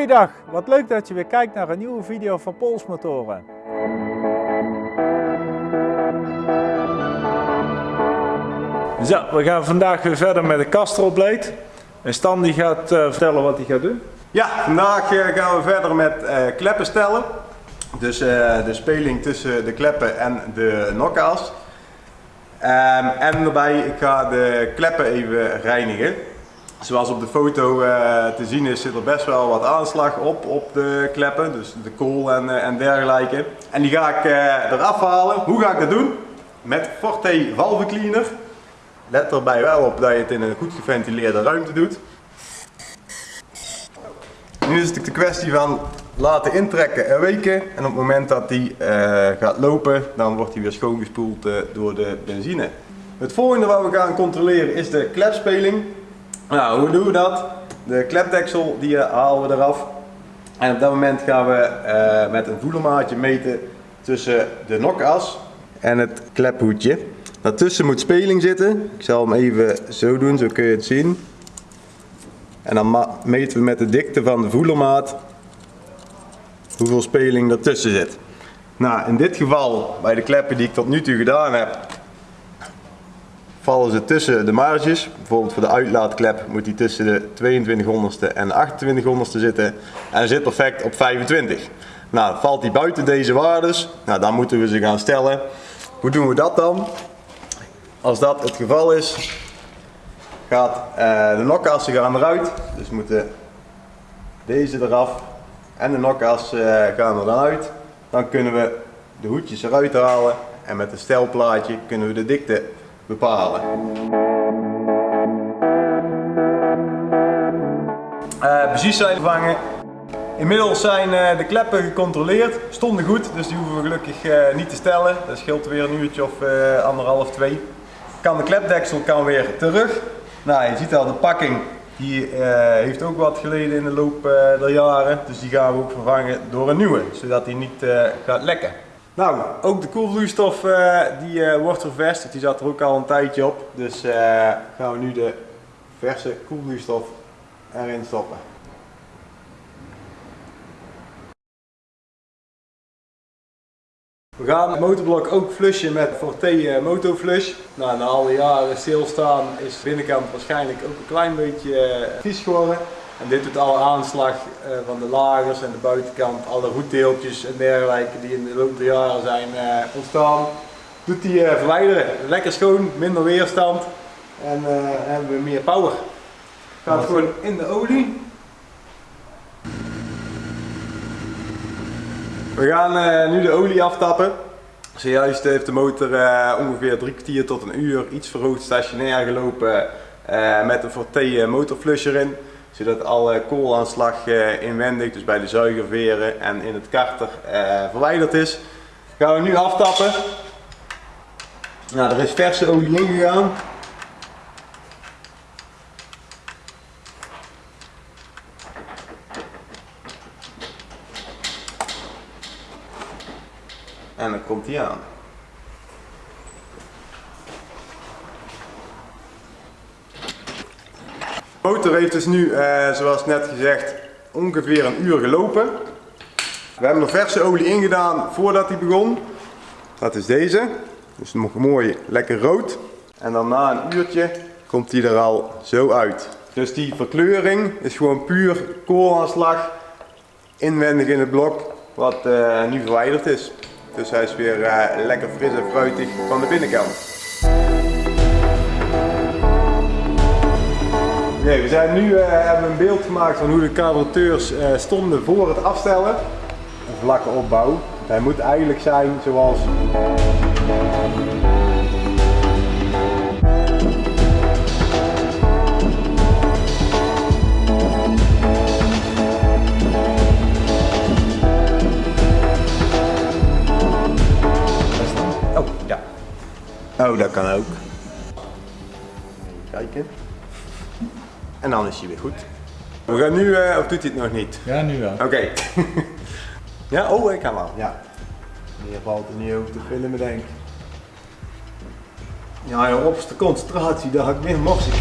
Goeiedag, wat leuk dat je weer kijkt naar een nieuwe video van Polsmotoren. Zo, we gaan vandaag weer verder met de Castrol Blade. En Stan die gaat uh, vertellen wat hij gaat doen. Ja, vandaag uh, gaan we verder met uh, kleppen stellen. Dus de speling tussen de kleppen en de nokkaas. Um, en daarbij, ik ga de kleppen even reinigen. Zoals op de foto uh, te zien is, zit er best wel wat aanslag op, op de kleppen. Dus de kool en, uh, en dergelijke. En die ga ik uh, eraf halen. Hoe ga ik dat doen? Met Forte Valve Cleaner. Let erbij wel op dat je het in een goed geventileerde ruimte doet. Nu is het de kwestie van laten intrekken en weken. En op het moment dat die gaat lopen, dan wordt hij weer schoongespoeld door de benzine. Het volgende wat we gaan controleren is de klepspeling. Nou, hoe doen we dat? De klepdeksel die halen we eraf. En op dat moment gaan we uh, met een voedermaatje meten tussen de nokas en het klephoedje. Daartussen moet speling zitten. Ik zal hem even zo doen, zo kun je het zien. En dan meten we met de dikte van de voedermaat hoeveel speling ertussen zit. Nou, in dit geval, bij de kleppen die ik tot nu toe gedaan heb, vallen ze tussen de marges. Bijvoorbeeld voor de uitlaatklep moet die tussen de 2200ste en de 2800ste zitten. En zit perfect op 25. Nou, valt die buiten deze waardes, nou, dan moeten we ze gaan stellen. Hoe doen we dat dan? Als dat het geval is, gaat uh, de nokassen gaan eruit. Dus moeten deze eraf en de nokas uh, gaan er dan uit. Dan kunnen we de hoedjes eruit halen en met een stelplaatje kunnen we de dikte bepalen. Uh, precies zijn vervangen. Inmiddels zijn uh, de kleppen gecontroleerd, stonden goed, dus die hoeven we gelukkig uh, niet te stellen. Dat scheelt weer een uurtje of anderhalf, twee. Kan de klepdeksel kan weer terug. Nou, je ziet al, de pakking die heeft ook wat geleden in de loop der jaren, dus die gaan we ook vervangen door een nieuwe, zodat die niet gaat lekken. Nou, ook de koelvloeistof uh, die uh, wordt ververst. Die zat er ook al een tijdje op. Dus uh, gaan we nu de verse koelvloeistof erin stoppen. We gaan het motorblok ook flushen met Forte Motoflush. Nou, na alle jaren stilstaan is de binnenkant waarschijnlijk ook een klein beetje vies geworden. En dit doet alle aanslag uh, van de lagers en de buitenkant, alle roetdeeltjes en dergelijke die in de loop der jaren zijn uh, ontstaan. Doet die uh, verwijderen. Lekker schoon, minder weerstand en hebben we meer power. Gaat gewoon in de olie. We gaan nu de olie aftappen. Zojuist heeft de motor ongeveer drie kwartier tot een uur iets verhoogd stationair gelopen met een Forte motorflusher in zodat alle koolaanslag eh, inwendig, dus bij de zuigerveren en in het karter eh, verwijderd is. Gaan we nu aftappen. Nou, er is verse olie ingegaan. En dan komt hij aan. De motor heeft dus nu, eh, zoals net gezegd, ongeveer een uur gelopen. We hebben er verse olie ingedaan voordat hij begon. Dat is deze. Dus nog mooi lekker rood. En dan na een uurtje komt hij er al zo uit. Dus die verkleuring is gewoon puur koolaanslag inwendig in het blok wat uh, nu verwijderd is. Dus hij is weer uh, lekker fris en fruitig van de binnenkant. Nee, we zijn nu uh, hebben een beeld gemaakt van hoe de carburateurs uh, stonden voor het afstellen. Een vlakke opbouw. Hij moet eigenlijk zijn zoals... Oh, ja. Oh, dat kan ook. Even kijken. En dan is hij weer goed. We gaan nu, uh, of doet hij het nog niet? Ja, nu wel. Oké. ja, oh, ik kan wel. Ja. Meer valt er niet over te filmen, denk ik. Ja, op de concentratie, daar ga ik meer morsen